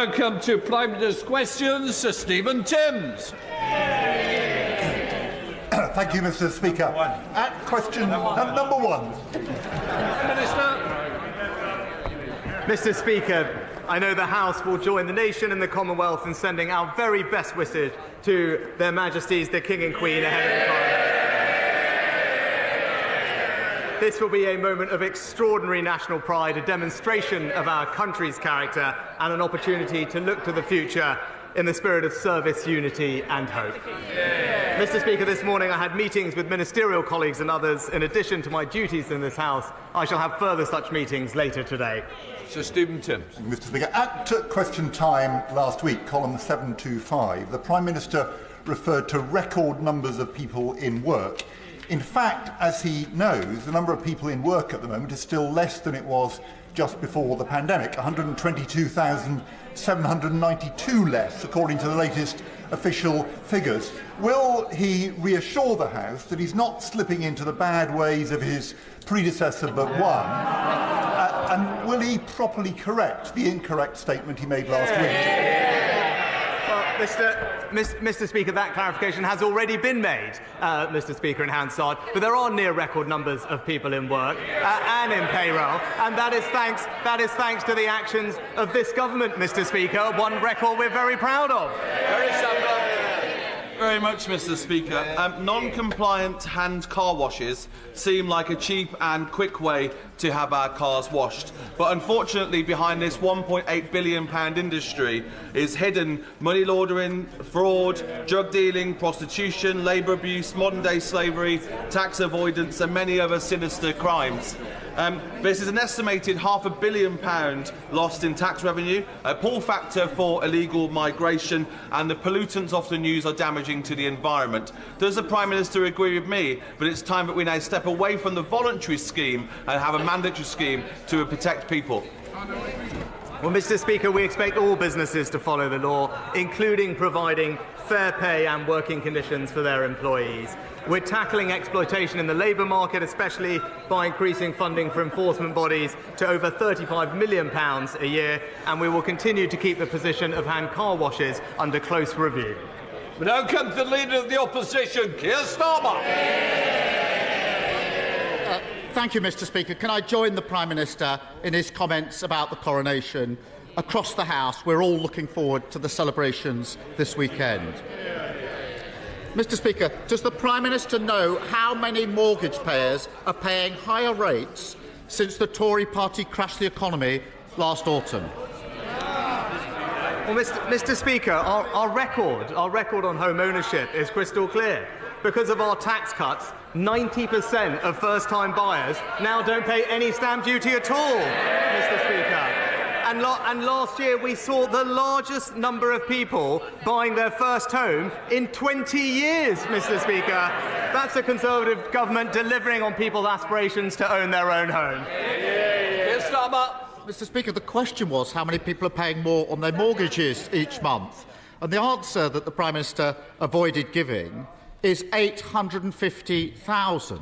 Welcome to Prime Minister's questions, Sir Stephen Timms. Thank you, Mr. Speaker. At question number one. Minister. Mr. Speaker, I know the House will join the nation and the Commonwealth in sending our very best wishes to their Majesties the King and Queen ahead of the Parliament. This will be a moment of extraordinary national pride, a demonstration of our country's character, and an opportunity to look to the future in the spirit of service, unity, and hope. Yeah. Mr. Speaker, this morning I had meetings with ministerial colleagues and others. In addition to my duties in this House, I shall have further such meetings later today. Sir Stephen Timms. Mr. Speaker, at question time last week, column 725, the Prime Minister referred to record numbers of people in work. In fact, as he knows, the number of people in work at the moment is still less than it was just before the pandemic, 122,792 less, according to the latest official figures. Will he reassure the House that he's not slipping into the bad ways of his predecessor but one? Uh, and will he properly correct the incorrect statement he made last week? Well, Mr. Mr. Speaker, that clarification has already been made, uh, Mr. Speaker, in Hansard. But there are near record numbers of people in work uh, and in payroll, and that is thanks that is thanks to the actions of this government, Mr. Speaker. One record we're very proud of. Very very much, Mr. Speaker. Um, non-compliant hand car washes seem like a cheap and quick way to have our cars washed. But unfortunately, behind this £1.8 billion industry is hidden money laundering, fraud, drug dealing, prostitution, labour abuse, modern-day slavery, tax avoidance and many other sinister crimes. Um, this is an estimated half a billion pound lost in tax revenue, a pull factor for illegal migration, and the pollutants often used are damaging to the environment. Does the Prime Minister agree with me that it's time that we now step away from the voluntary scheme and have a mandatory scheme to protect people? Well, Mr. Speaker, we expect all businesses to follow the law, including providing fair pay and working conditions for their employees. We're tackling exploitation in the labour market, especially by increasing funding for enforcement bodies to over £35 million a year, and we will continue to keep the position of hand car washes under close review. We now come to the Leader of the Opposition, Keir Starmer. Uh, thank you, Mr Speaker. Can I join the Prime Minister in his comments about the coronation? Across the House, we're all looking forward to the celebrations this weekend. Mr Speaker, does the Prime Minister know how many mortgage payers are paying higher rates since the Tory party crashed the economy last autumn? Well, Mr, Mr Speaker, our, our, record, our record on home ownership is crystal clear. Because of our tax cuts, 90% of first-time buyers now don't pay any stamp duty at all, Mr Speaker. And, and, last year we saw the largest number of people buying their first home in 20 years, Mr Speaker. That's a Conservative government delivering on people's aspirations to own their own home. Yes, Mr Speaker, the question was how many people are paying more on their mortgages each month. And the answer that the Prime Minister avoided giving is 850,000.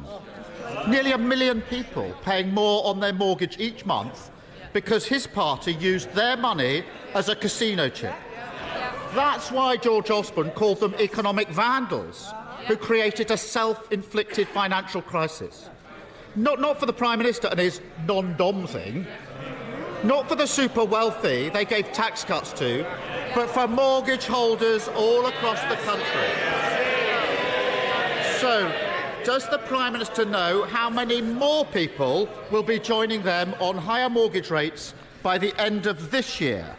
Nearly a million people paying more on their mortgage each month because his party used their money as a casino chip. That's why George Osborne called them economic vandals who created a self-inflicted financial crisis. Not, not for the Prime Minister and his non-dom thing, not for the super wealthy they gave tax cuts to, but for mortgage holders all across the country. So, does the Prime Minister know how many more people will be joining them on higher mortgage rates by the end of this year?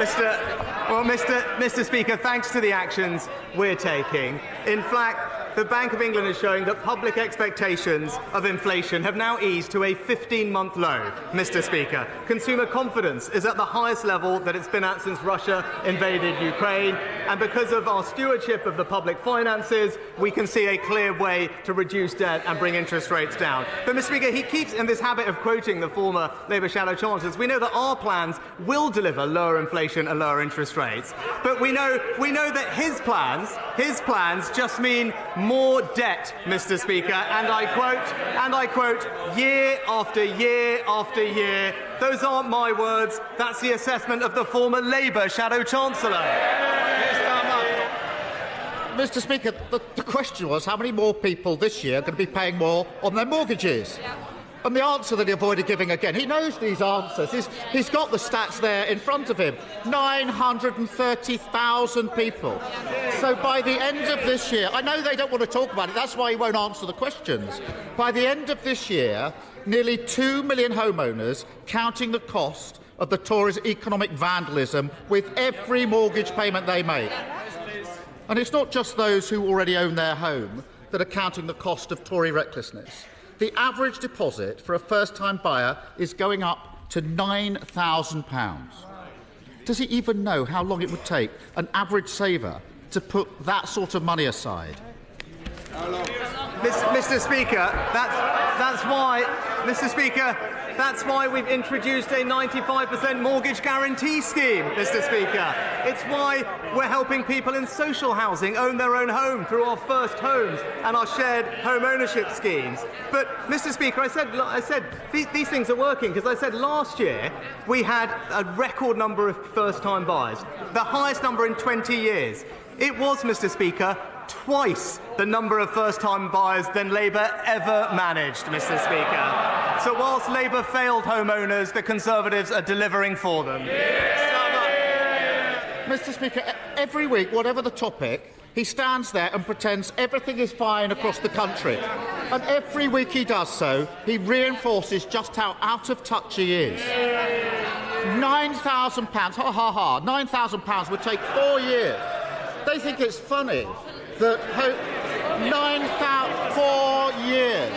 Mr. Well, Mr. Mr. Speaker, thanks to the actions we're taking, in fact, the Bank of England is showing that public expectations of inflation have now eased to a 15-month low, Mr Speaker. Consumer confidence is at the highest level that it's been at since Russia invaded Ukraine, and because of our stewardship of the public finances, we can see a clear way to reduce debt and bring interest rates down. But, Mr Speaker, he keeps in this habit of quoting the former Labour shadow chancellors. We know that our plans will deliver lower inflation and lower interest rates, but we know, we know that his plans, his plans just mean more debt, Mr. Speaker, and I quote, and I quote, year after year after year, Those aren't my words. That's the assessment of the former Labour Shadow Chancellor. Mr. Speaker, the, the question was how many more people this year are going to be paying more on their mortgages? And the answer that he avoided giving again, he knows these answers. He's, he's got the stats there in front of him 930,000 people. So by the end of this year, I know they don't want to talk about it, that's why he won't answer the questions. By the end of this year, nearly 2 million homeowners, counting the cost of the Tories' economic vandalism with every mortgage payment they make. And it's not just those who already own their home that are counting the cost of Tory recklessness. The average deposit for a first time buyer is going up to £9,000. Does he even know how long it would take an average saver to put that sort of money aside? Mr. Speaker, that's, that's why, Mr. Speaker, that's why we've introduced a 95% mortgage guarantee scheme, Mr. Speaker. It's why we're helping people in social housing own their own home through our first homes and our shared home ownership schemes. But, Mr. Speaker, I said, I said these, these things are working because I said last year we had a record number of first time buyers, the highest number in 20 years. It was, Mr. Speaker, twice the number of first time buyers than Labour ever managed, Mr. Speaker. So, whilst Labour failed homeowners, the Conservatives are delivering for them. Mr. Speaker, every week, whatever the topic, he stands there and pretends everything is fine across the country. And every week he does so, he reinforces just how out of touch he is. £9,000, ha ha ha, £9,000 would take four years. They think it's funny that ho- 9,000, four years,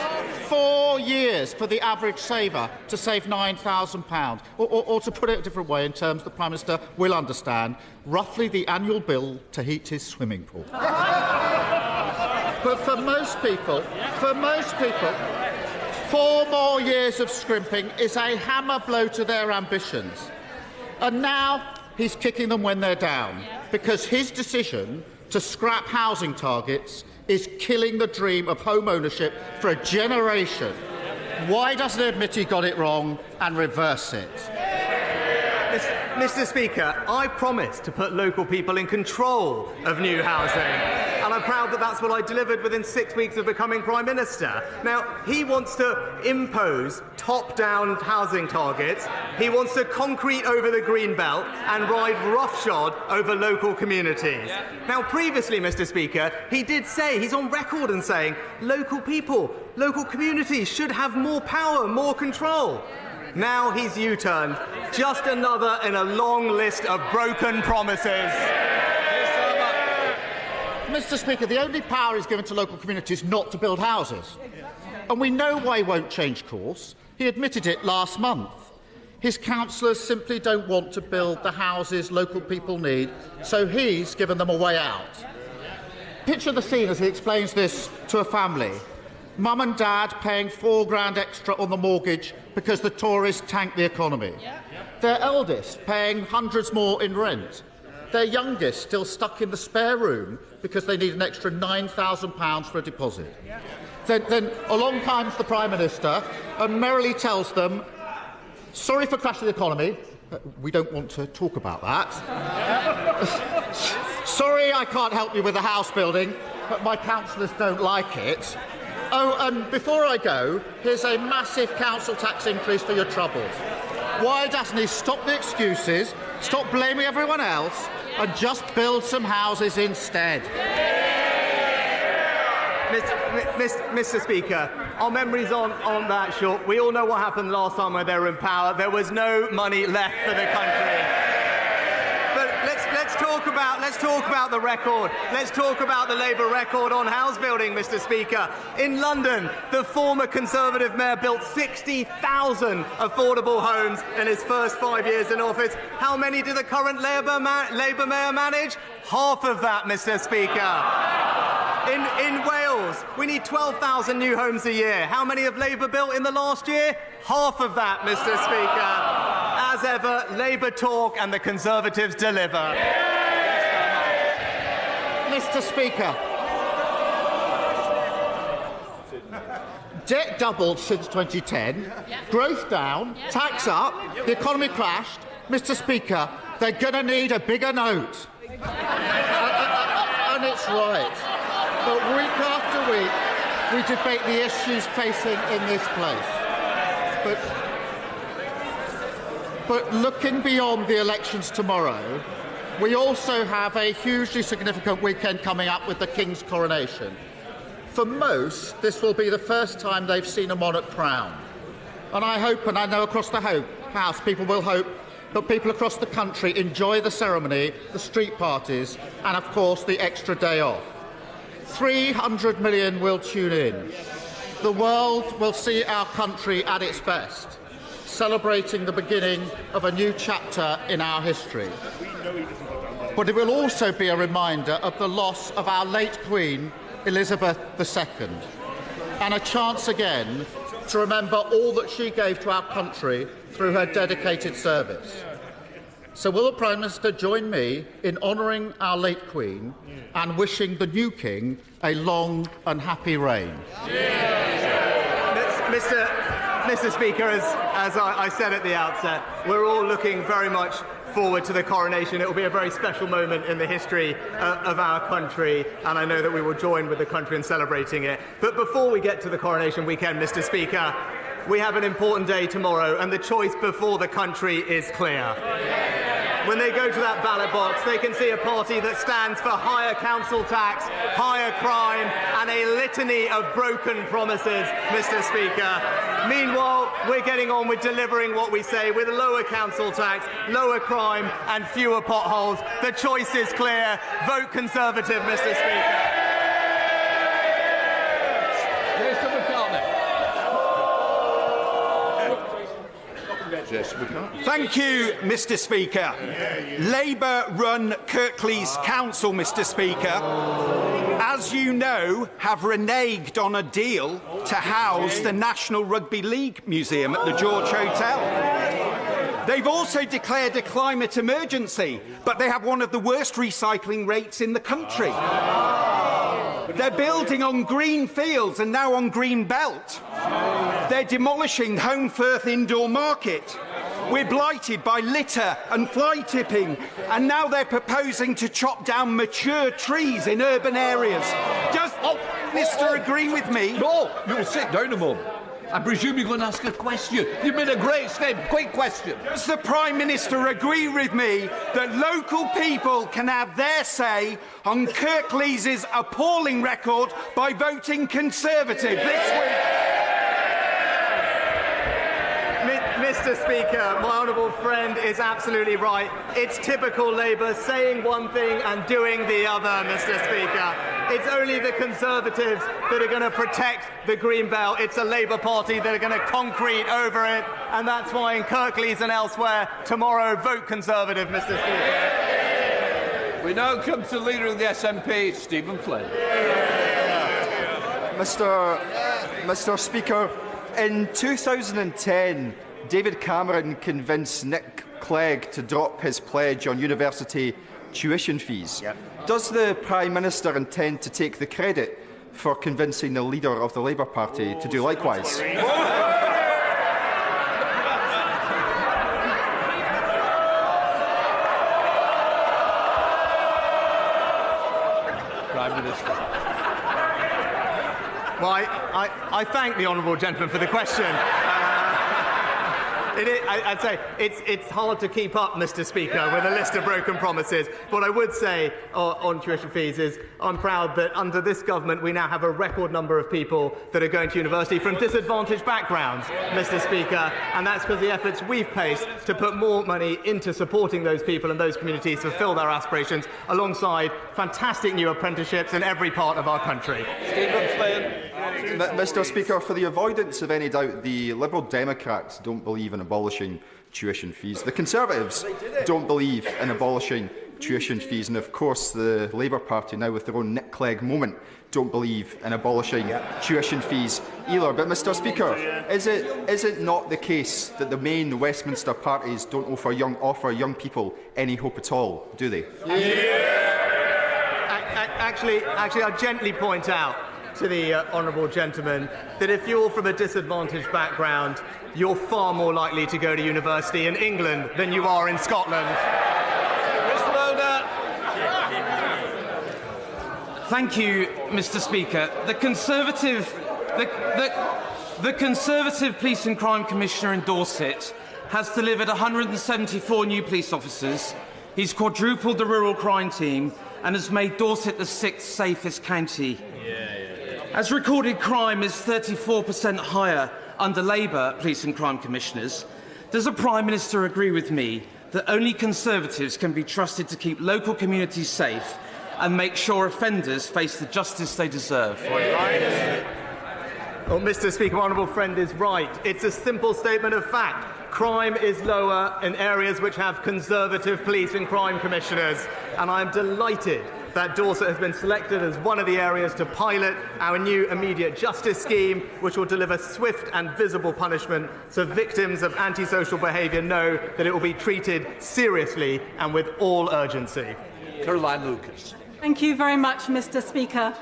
years for the average saver to save £9,000. Or, or, or to put it a different way, in terms the Prime Minister will understand, roughly the annual bill to heat his swimming pool. but for most people, for most people, four more years of scrimping is a hammer blow to their ambitions. And now he's kicking them when they're down because his decision to scrap housing targets is killing the dream of home ownership for a generation. Why doesn't he admit he got it wrong and reverse it? Mr. Speaker, I promised to put local people in control of new housing. And I'm proud that that's what I delivered within six weeks of becoming Prime Minister. Now, he wants to impose top down housing targets, he wants to concrete over the green belt and ride roughshod over local communities. Now, previously, Mr. Speaker, he did say, he's on record and saying, local people, local communities should have more power, more control. Now he's U turned. Just another in a long list of broken promises. Mr. Speaker, the only power is given to local communities not to build houses. And we know why he won't change course. He admitted it last month. His councillors simply don't want to build the houses local people need, so he's given them a way out. Picture the scene as he explains this to a family. Mum and dad paying four grand extra on the mortgage because the Tories tanked the economy. Their eldest paying hundreds more in rent. Their youngest still stuck in the spare room because they need an extra £9,000 for a deposit. Then, then along comes the Prime Minister and merrily tells them, sorry for crashing the economy, uh, we don't want to talk about that. sorry I can't help you with the house building, but my councillors don't like it. Oh, and before I go, here's a massive council tax increase for your troubles. Why doesn't he stop the excuses, stop blaming everyone else, and just build some houses instead? Mr. Mr. Speaker, our memories on, on that short. We all know what happened last time when they were in power. There was no money left for the country. Talk about, let's talk about the record. Let's talk about the Labour record on house building, Mr. Speaker. In London, the former Conservative mayor built 60,000 affordable homes in his first five years in office. How many did the current Labour, ma- Labour mayor manage? Half of that, Mr. Speaker. In, in Wales, we need 12,000 new homes a year. How many have Labour built in the last year? Half of that, Mr. Speaker. As ever, Labour talk and the Conservatives deliver. Mr. Speaker, debt doubled since 2010, growth down, tax up, the economy crashed. Mr. Speaker, they're going to need a bigger note. and, and it's right. But week after week, we debate the issues facing in this place. But, but looking beyond the elections tomorrow, we also have a hugely significant weekend coming up with the King's coronation. For most, this will be the first time they've seen a monarch crowned. And I hope, and I know across the House, people will hope that people across the country enjoy the ceremony, the street parties, and of course the extra day off. 300 million will tune in. The world will see our country at its best, celebrating the beginning of a new chapter in our history. But it will also be a reminder of the loss of our late Queen, Elizabeth II, and a chance again to remember all that she gave to our country through her dedicated service. So, will the Prime Minister join me in honouring our late Queen and wishing the new King a long and happy reign? Mr. Mr. Speaker, as, as I, I said at the outset, we're all looking very much forward to the coronation. It will be a very special moment in the history uh, of our country, and I know that we will join with the country in celebrating it. But before we get to the coronation weekend, Mr. Speaker, we have an important day tomorrow, and the choice before the country is clear when they go to that ballot box, they can see a party that stands for higher council tax, higher crime, and a litany of broken promises, Mr. Speaker. Meanwhile, we're getting on with delivering what we say with a lower council tax, lower crime, and fewer potholes. The choice is clear. Vote Conservative, Mr. Speaker. Thank you, Mr Speaker. Labour run Kirklees Council, Mr Speaker, as you know, have reneged on a deal to house the National Rugby League Museum at the George Hotel. They've also declared a climate emergency, but they have one of the worst recycling rates in the country. They're building on green fields and now on green belt. They're demolishing Holmfirth Indoor Market. We're blighted by litter and fly tipping, and now they're proposing to chop down mature trees in urban areas. Does oh, Mr. agree with me? No, you'll sit down a moment. I presume you're going to ask a question. You've made a great statement. Quick question. Does the Prime Minister agree with me that local people can have their say on Kirklees' appalling record by voting Conservative this week? Mr. Speaker, my honourable friend is absolutely right. It's typical Labour saying one thing and doing the other, Mr. Speaker. It's only the Conservatives that are going to protect the Green Belt. It's a Labour Party that are going to concrete over it. And that's why in Kirklees and elsewhere, tomorrow, vote Conservative, Mr. Speaker. We now come to the Leader of the SNP, Stephen Flynn. Mr. Mr. Speaker, in 2010, David Cameron convinced Nick Clegg to drop his pledge on university tuition fees. Yep. Does the Prime Minister intend to take the credit for convincing the leader of the Labour Party oh, to do likewise? Prime Minister. Well, I, I, I thank the honourable gentleman for the question. Uh, It is, I, would say it's, it's hard to keep up, Mr. Speaker, with a list of broken promises. What I would say uh, on tuition fees is I'm proud that under this government we now have a record number of people that are going to university from disadvantaged backgrounds, Mr. Speaker, and that's because the efforts we've placed to put more money into supporting those people and those communities to fulfil their aspirations, alongside fantastic new apprenticeships in every part of our country. Stephen Flynn. Mr. Speaker, for the avoidance of any doubt, the Liberal Democrats don't believe in abolishing tuition fees. The Conservatives don't believe in abolishing tuition fees, and of course the Labour Party, now with their own Nick Clegg moment, don't believe in abolishing tuition fees either. But, Mr Speaker, is it, is it not the case that the main Westminster parties don't offer young, offer young people any hope at all, do they? Yeah. Actually, actually, I'll gently point out to the uh, honourable gentleman that if you're from a disadvantaged background, you're far more likely to go to university in England than you are in Scotland. Mr. Loder. Thank you, Mr. Speaker. The Conservative, the, the, the Conservative Police and Crime Commissioner in Dorset has delivered 174 new police officers. He's quadrupled the rural crime team and has made Dorset the sixth safest county. As recorded crime is 34% higher under Labour police and crime commissioners, does the Prime Minister agree with me that only Conservatives can be trusted to keep local communities safe and make sure offenders face the justice they deserve? Well, Mr. Speaker, my honourable friend is right. It's a simple statement of fact. Crime is lower in areas which have Conservative police and crime commissioners, and I'm delighted that Dorset has been selected as one of the areas to pilot our new immediate justice scheme, which will deliver swift and visible punishment so victims of antisocial behaviour know that it will be treated seriously and with all urgency. Caroline Lucas. Thank you very much, Mr. Speaker.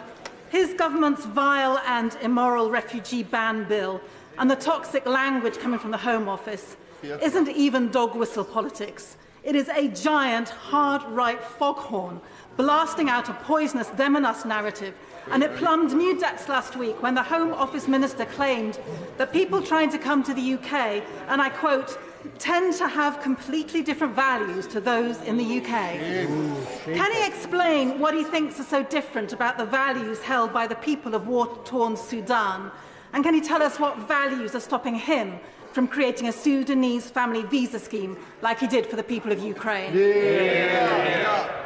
His government's vile and immoral refugee ban bill and the toxic language coming from the Home Office isn't even dog whistle politics. It is a giant, hard right foghorn blasting out a poisonous them and us narrative. And it plumbed new depths last week when the Home Office Minister claimed that people trying to come to the UK, and I quote, tend to have completely different values to those in the UK. Can he explain what he thinks are so different about the values held by the people of war-torn Sudan? And can he tell us what values are stopping him from creating a Sudanese family visa scheme like he did for the people of Ukraine?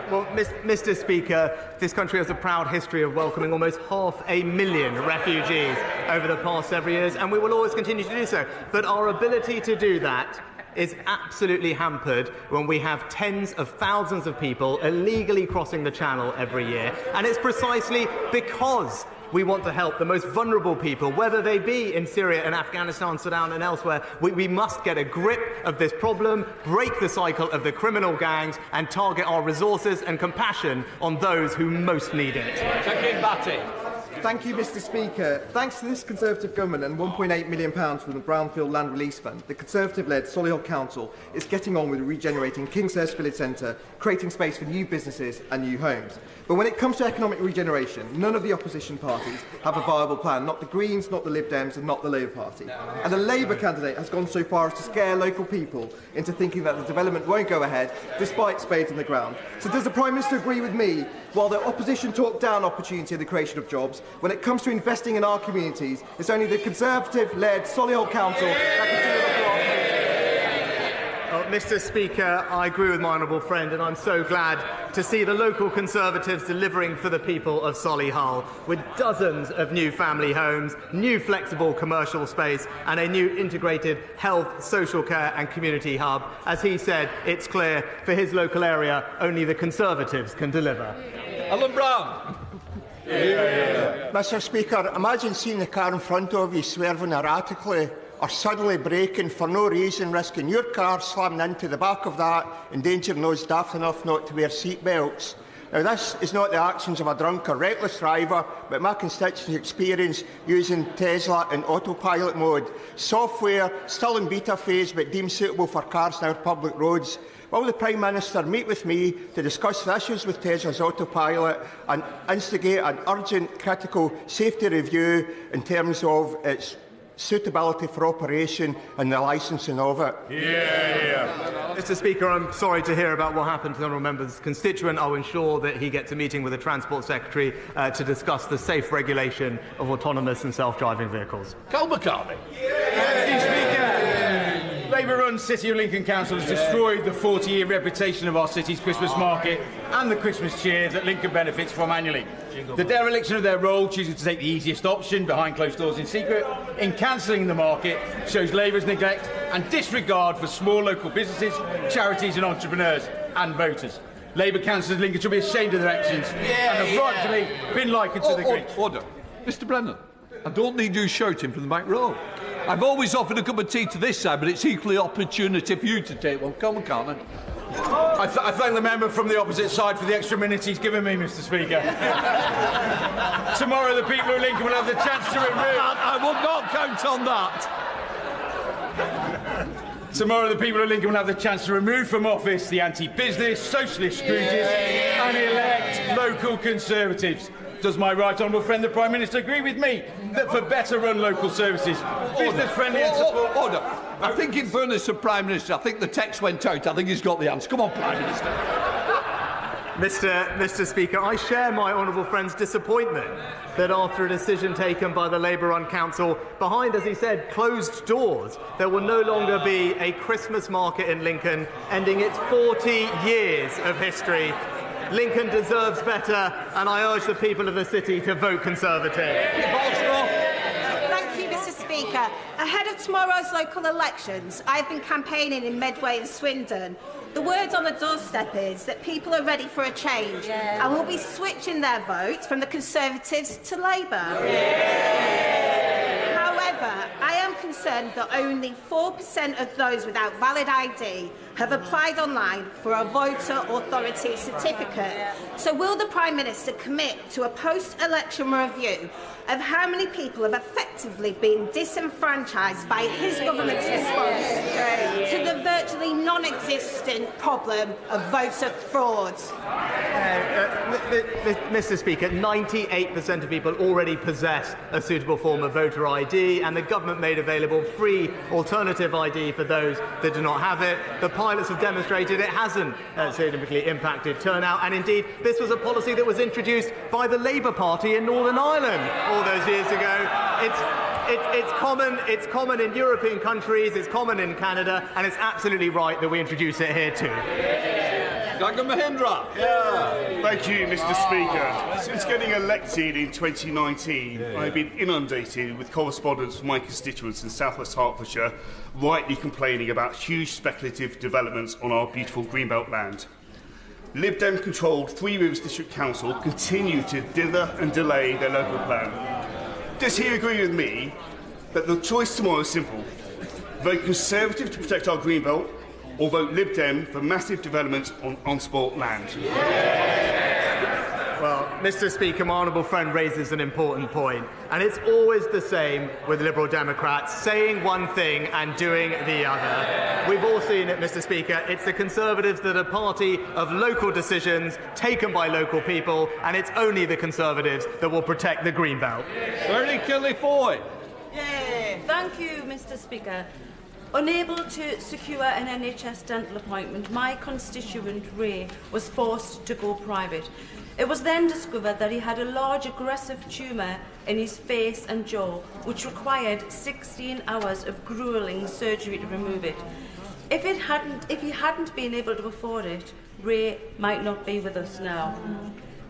Well, Mis- Mr. Speaker, this country has a proud history of welcoming almost half a million refugees over the past several years, and we will always continue to do so. But our ability to do that is absolutely hampered when we have tens of thousands of people illegally crossing the channel every year. And it's precisely because we want to help the most vulnerable people, whether they be in Syria and Afghanistan, Sudan, and elsewhere. We, we, must get a grip of this problem, break the cycle of the criminal gangs, and target our resources and compassion on those who most need it. Thank you, Mr Speaker. Thanks to this Conservative government and £1.8 million from the Brownfield Land Release Fund, the Conservative-led Solihull Council is getting on with regenerating Kingshurst Village Centre, creating space for new businesses and new homes. But when it comes to economic regeneration, none of the opposition parties have a viable plan. Not the Greens, not the Lib Dems and not the Labour Party. And the Labour candidate has gone so far as to scare local people into thinking that the development won't go ahead, despite spades on the ground. So does the Prime Minister agree with me, while the opposition talk down opportunity and the creation of jobs, when it comes to investing in our communities, it's only the Conservative-led Solihull Council that can do Mr Speaker, I agree with my honourable friend and I'm so glad to see the local Conservatives delivering for the people of Solihull with dozens of new family homes, new flexible commercial space and a new integrated health, social care and community hub. As he said, it's clear for his local area only the Conservatives can deliver. Alan Brown. Mr Speaker, imagine seeing the car in front of you swerving erratically or suddenly braking for no reason, risking your car slamming into the back of that, endangering those daft enough not to wear seat belts. Now, this is not the actions of a drunk or reckless driver, but my constituents' experience using Tesla in autopilot mode. Software still in beta phase, but deemed suitable for cars on our public roads. Will the Prime Minister meet with me to discuss the issues with Tesla's autopilot and instigate an urgent critical safety review in terms of its suitability for operation and the licensing of it. Yeah. Mr Speaker, I'm sorry to hear about what happened to the honourable member's constituent. I'll ensure that he gets a meeting with the Transport Secretary uh, to discuss the safe regulation of autonomous and self-driving vehicles. Karl McCartney. Mr Speaker, Labour-run City of Lincoln Council has destroyed the 40-year reputation of our city's Christmas market and the Christmas cheer that Lincoln benefits from annually. The dereliction of their role, choosing to take the easiest option behind closed doors in secret, in cancelling the market, shows Labour's neglect and disregard for small local businesses, charities and entrepreneurs and voters. Labour councillors in Lincoln should be ashamed of their actions yeah, and have yeah. rightfully been likened to the Grinch. Order. Mr Brennan, I don't need you shouting from the back row. I've always offered a cup of tea to this side, but it's equally opportunity for you to take one. Come on, Carmen. I, th I, thank the member from the opposite side for the extra minutes he's given me, Mr. Speaker. Tomorrow, the people of Lincoln will have the chance to remove. I, will not count on that. Tomorrow, the people of Lincoln will have the chance to remove from office the anti business, socialist Scrooges and elect local Conservatives. Does my right honourable friend the Prime Minister agree with me that for better run local services, business friendly and support. Order. I think, in fairness to Prime Minister, I think the text went out. I think he's got the answer. Come on, Prime Minister. Mr. Mr. Speaker, I share my honourable friend's disappointment that after a decision taken by the Labour-run council behind, as he said, closed doors, there will no longer be a Christmas market in Lincoln, ending its 40 years of history. Lincoln deserves better, and I urge the people of the city to vote Conservative. Thank you, Mr Speaker. Ahead of tomorrow's local elections, I've been campaigning in Medway and Swindon the word on the doorstep is that people are ready for a change yeah. and will be switching their vote from the Conservatives to Labour. Yeah. That only 4% of those without valid ID have applied online for a voter authority certificate. So will the Prime Minister commit to a post-election review of how many people have effectively been disenfranchised by his government's response to the virtually non-existent problem of voter fraud? Uh, uh, Mr Speaker, 98% of people already possess a suitable form of voter ID and the government made available free alternative ID for those that do not have it. The pilots have demonstrated it hasn't uh, significantly impacted turnout and indeed this was a policy that was introduced by the Labour Party in Northern Ireland all those years ago. It's, it, it's, common, it's common in European countries, it's common in Canada, and it's absolutely right that we introduce it here too. Dr. Mohindra. Yeah. Thank you, Mr. Speaker. Since getting elected in 2019, yeah, yeah. I've been inundated with correspondence from my constituents in southwest Hertfordshire, rightly complaining about huge speculative developments on our beautiful greenbelt land. Lib Dem controlled Three Rivers District Council continue to dither and delay their local plan. Does he agree with me that the choice tomorrow is simple? Vote Conservative to protect our greenbelt or vote Lib Dem for massive developments on on-sport land? Well, Mr. Speaker, my honourable friend raises an important point, and it's always the same with Liberal Democrats saying one thing and doing the other. We've all seen it, Mr. Speaker. It's the Conservatives that are party of local decisions taken by local people, and it's only the Conservatives that will protect the Greenbelt. Bernie Kelly Foy. Yeah. Thank you, Mr. Speaker. Unable to secure an NHS dental appointment, my constituent Ray was forced to go private. It was then discovered that he had a large aggressive tumour in his face and jaw, which required 16 hours of gruelling surgery to remove it. If, it hadn't, if he hadn't been able to afford it, Ray might not be with us now.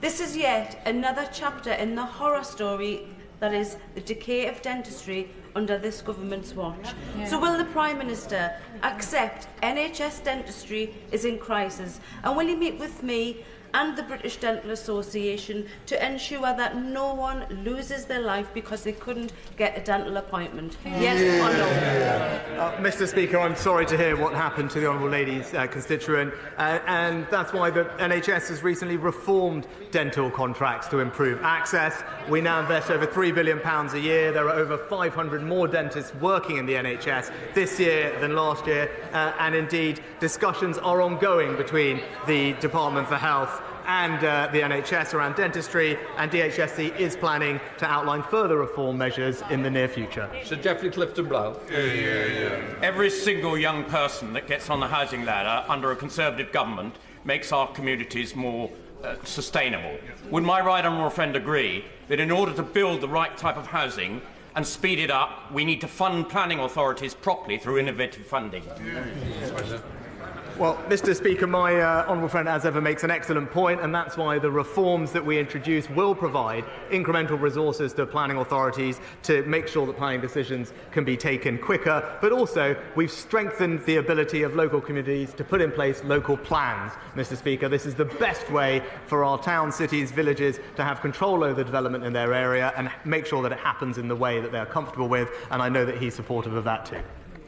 This is yet another chapter in the horror story that is the decay of dentistry under this government's watch. Yeah. So will the Prime Minister accept NHS dentistry is in crisis and will he meet with me and the British Dental Association to ensure that no one loses their life because they couldn't get a dental appointment. Yes or no? Uh, Mr Speaker, I'm sorry to hear what happened to the Honourable Lady's uh, constituent, uh, and that's why the NHS has recently reformed dental contracts to improve access. We now invest over £3 billion a year. There are over 500 more dentists working in the NHS this year than last year, uh, and indeed discussions are ongoing between the Department for Health and uh, the NHS around dentistry, and DHSC is planning to outline further reform measures in the near future. Sir Geoffrey Clifton Brown. Yeah, yeah, yeah. Every single young person that gets on the housing ladder under a Conservative government makes our communities more uh, sustainable. Would my right honourable friend agree that in order to build the right type of housing and speed it up, we need to fund planning authorities properly through innovative funding? Yeah. Well, Mr. Speaker, my uh, honourable friend, as ever, makes an excellent point, and that's why the reforms that we introduce will provide incremental resources to planning authorities to make sure that planning decisions can be taken quicker. But also, we've strengthened the ability of local communities to put in place local plans. Mr. Speaker, this is the best way for our towns, cities, villages to have control over the development in their area and make sure that it happens in the way that they're comfortable with. And I know that he's supportive of that too.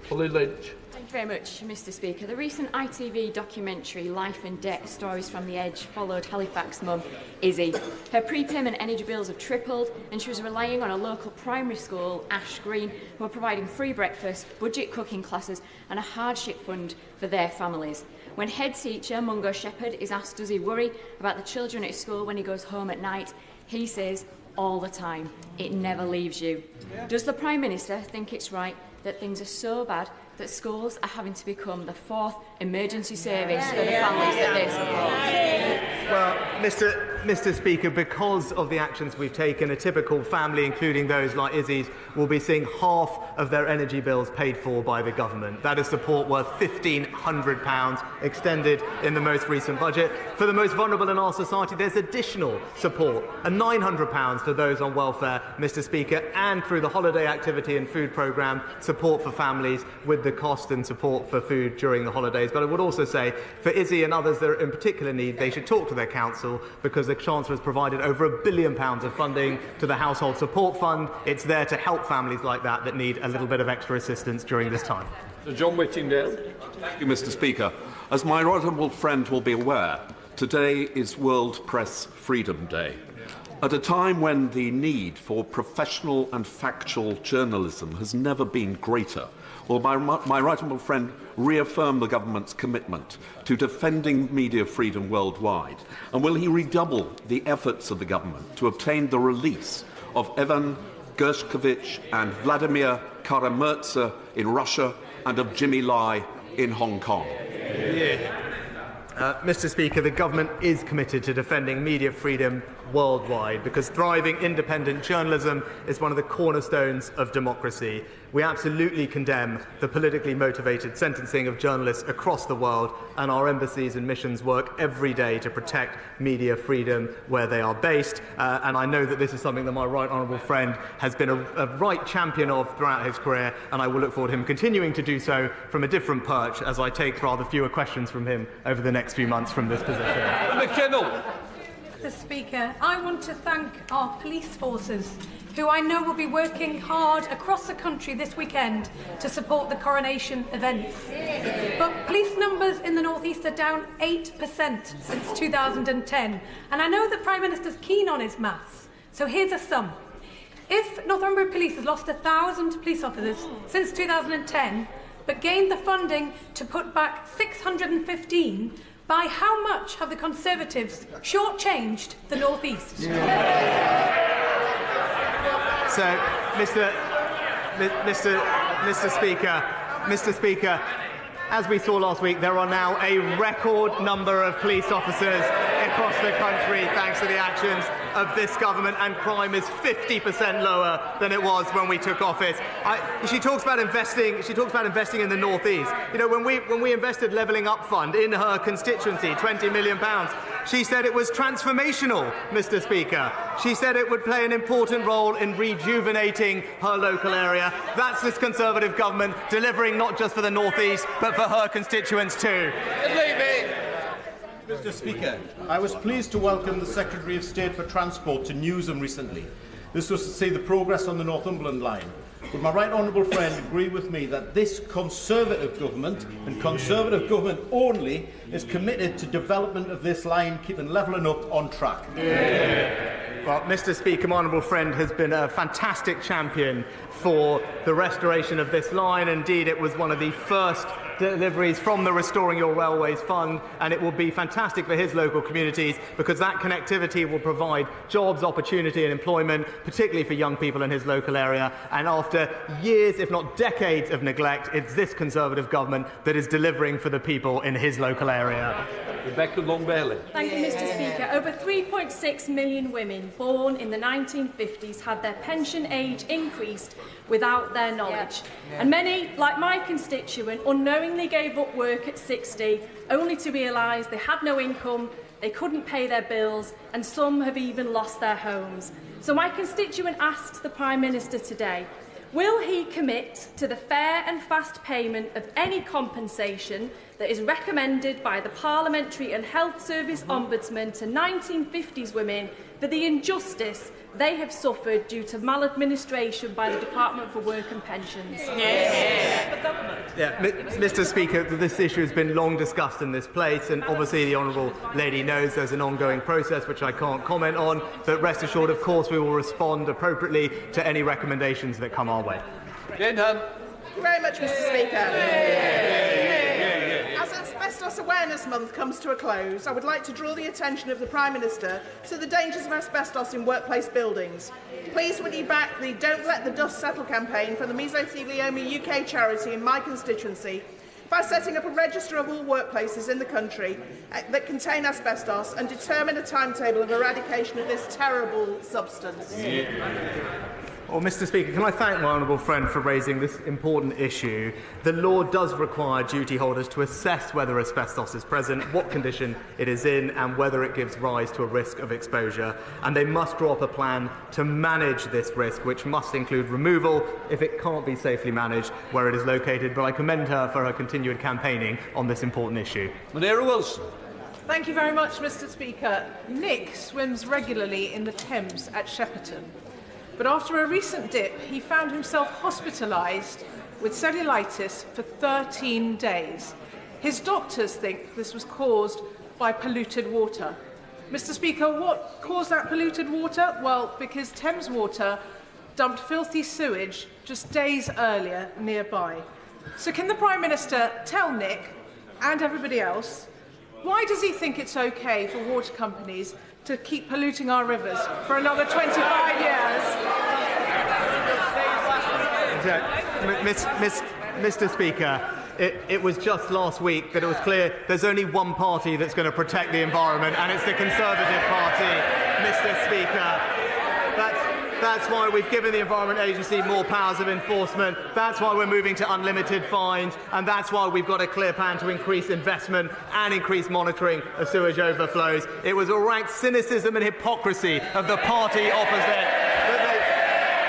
Holly Lynch. Thank you very much, Mr Speaker. The recent ITV documentary Life and Debt Stories from the Edge followed Halifax mum, Izzy. Her prepayment energy bills have tripled and she was relying on a local primary school, Ash Green, who are providing free breakfast, budget cooking classes and a hardship fund for their families. When head teacher Mungo Shepherd is asked does he worry about the children at school when he goes home at night, he says all the time, it never leaves you. Does the Prime Minister think it's right that things are so bad that schools are having to become the fourth emergency service for the families that they support? Well, Mr Mr. Speaker, because of the actions we've taken, a typical family, including those like Izzy's, will be seeing half of their energy bills paid for by the government. That is support worth £1,500 extended in the most recent budget. For the most vulnerable in our society, there's additional support, and £900 for those on welfare, Mr. Speaker, and through the holiday activity and food programme, support for families with the cost and support for food during the holidays. But I would also say, for Izzy and others that are in particular need, they should talk to their council because the Chancellor has provided over a billion pounds of funding to the Household Support Fund. It's there to help families like that that need a little bit of extra assistance during this time. Sir John Whittingdale. Thank you, Mr. Speaker. As my honourable friend will be aware, today is World Press Freedom Day. At a time when the need for professional and factual journalism has never been greater, will my, my right honourable friend reaffirm the government's commitment to defending media freedom worldwide? And will he redouble the efforts of the government to obtain the release of Evan Gershkovich and Vladimir Karamirtsa in Russia and of Jimmy Lai in Hong Kong? Yeah. Uh, Mr Speaker, the government is committed to defending media freedom worldwide because thriving independent journalism is one of the cornerstones of democracy. We absolutely condemn the politically motivated sentencing of journalists across the world, and our embassies and missions work every day to protect media freedom where they are based. Uh, and I know that this is something that my right honourable friend has been a, a right champion of throughout his career, and I will look forward to him continuing to do so from a different perch as I take rather fewer questions from him over the next few months from this position. McKinnell. Mr Speaker, I want to thank our police forces, who I know will be working hard across the country this weekend to support the coronation events. But police numbers in the North East are down 8% since 2010, and I know the Prime Minister's keen on his maths, so here's a sum. If Northumbria Police has lost 1,000 police officers since 2010, but gained the funding to put back 615, by how much have the Conservatives shortchanged the North East? Yeah. So, Mr. Mr. Mr. Speaker, Mr. Speaker, as we saw last week, there are now a record number of police officers across the country thanks to the actions of this government, and crime is 50% lower than it was when we took office. I, she talks about investing. She talks about investing in the northeast. You know, when we when we invested Levelling Up Fund in her constituency, 20 million pounds, she said it was transformational, Mr. Speaker. She said it would play an important role in rejuvenating her local area. That's this Conservative government delivering not just for the northeast, but for her constituents too. Mr Speaker, I was pleased to welcome the Secretary of State for Transport to Newsham recently. This was to see the progress on the Northumberland line. Would my right honourable friend agree with me that this Conservative government, and Conservative government only, is committed to development of this line, keeping levelling up on track? Yeah. Well, Mr Speaker, my honourable friend has been a fantastic champion for the restoration of this line. Indeed, it was one of the first deliveries from the Restoring Your Railways Fund, and it will be fantastic for his local communities because that connectivity will provide jobs, opportunity, and employment, particularly for young people in his local area. And after years, if not decades, of neglect, it's this Conservative government that is delivering for the people in his local area. Rebecca Long Bailey. Thank you, Mr. Speaker. Over 3.6 million women born in the 1950s had their pension age increased without their knowledge. Yeah. And many, like my constituent, unknowingly gave up work at 60 only to realise they had no income, they couldn't pay their bills, and some have even lost their homes. So my constituent asks the Prime Minister today, will he commit to the fair and fast payment of any compensation that is recommended by the Parliamentary and Health Service mm-hmm. Ombudsman to 1950s women for the injustice they have suffered due to maladministration by the Department for Work and Pensions. Yeah, Yeah. Mr. Speaker, this issue has been long discussed in this place, and obviously the honourable lady knows there's an ongoing process which I can't comment on. But rest assured, of course, we will respond appropriately to any recommendations that come our way. Jane Thank you very much, Mr. Speaker. As Asbestos Awareness Month comes to a close, I would like to draw the attention of the Prime Minister to the dangers of asbestos in workplace buildings. Please would you back the Don't Let the Dust Settle campaign from the Mesothelioma UK charity in my constituency by setting up a register of all workplaces in the country uh, that contain asbestos and determine a timetable of eradication of this terrible substance. Yeah. Oh, well, Mr. Speaker, can I thank my honourable friend for raising this important issue? The law does require duty holders to assess whether asbestos is present, what condition it is in, and whether it gives rise to a risk of exposure. And they must draw up a plan to manage this risk, which must include removal if it can't be safely managed where it is located. But I commend her for her continued campaigning on this important issue. Munira Wilson. Thank you very much, Mr. Speaker. Nick swims regularly in the Thames at Shepperton. but after a recent dip, he found himself hospitalised with cellulitis for 13 days. His doctors think this was caused by polluted water. Mr Speaker, what caused that polluted water? Well, because Thames Water dumped filthy sewage just days earlier nearby. So can the Prime Minister tell Nick and everybody else why does he think it's okay for water companies to keep polluting our rivers for another 25 years? Miss, Miss, Mr. Speaker, it, it, was just last week that it was clear there's only one party that's going to protect the environment, and it's the Conservative Party, Mr. Speaker. That's, that's why we've given the Environment Agency more powers of enforcement. That's why we're moving to unlimited fines. And that's why we've got a clear plan to increase investment and increase monitoring of sewage overflows. It was a rank cynicism and hypocrisy of the party opposite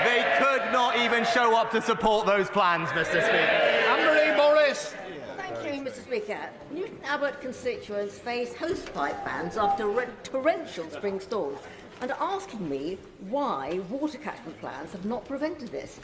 they could not even show up to support those plans, Mr. Speaker. Anne-Marie Morris. Thank you, Mr. Speaker. Newton Abbot constituents face hosepipe bans after torrential spring storms and asking me why water catchment plans have not prevented this.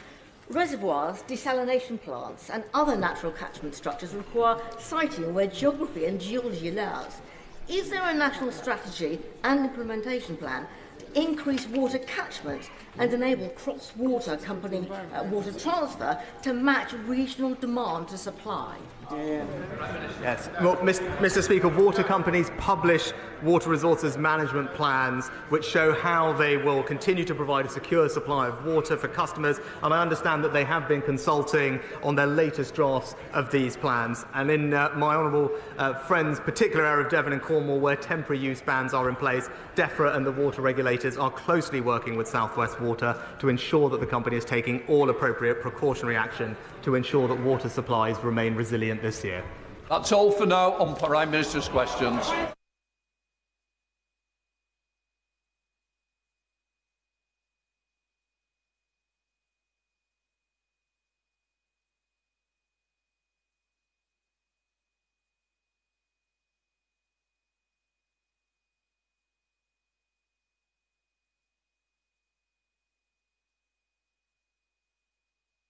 Reservoirs, desalination plants and other natural catchment structures require siting where geography and geology allows. Is there a national strategy and implementation plan to increase water catchment and enable cross-water company uh, water transfer to match regional demand to supply. Yes. Well, Mr. Speaker, water companies publish water resources management plans which show how they will continue to provide a secure supply of water for customers. And I understand that they have been consulting on their latest drafts of these plans. And in uh, my honourable uh, friend's particular area of Devon and Cornwall, where temporary use bans are in place, DEFRA and the water regulators are closely working with South West Water to ensure that the company is taking all appropriate precautionary action to ensure that water supplies remain resilient this year. That's all for now on Prime Minister's questions.